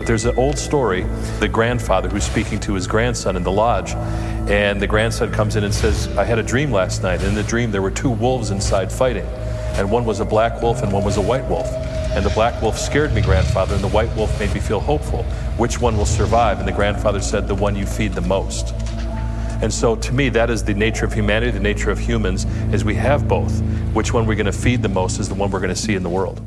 There's an old story, the grandfather who's speaking to his grandson in the lodge, and the grandson comes in and says, I had a dream last night. In the dream, there were two wolves inside fighting, and one was a black wolf and one was a white wolf. And the black wolf scared me, grandfather, and the white wolf made me feel hopeful. Which one will survive? And the grandfather said, The one you feed the most. And so to me, that is the nature of humanity, the nature of humans, is we have both. Which one we're going to feed the most is the one we're going to see in the world.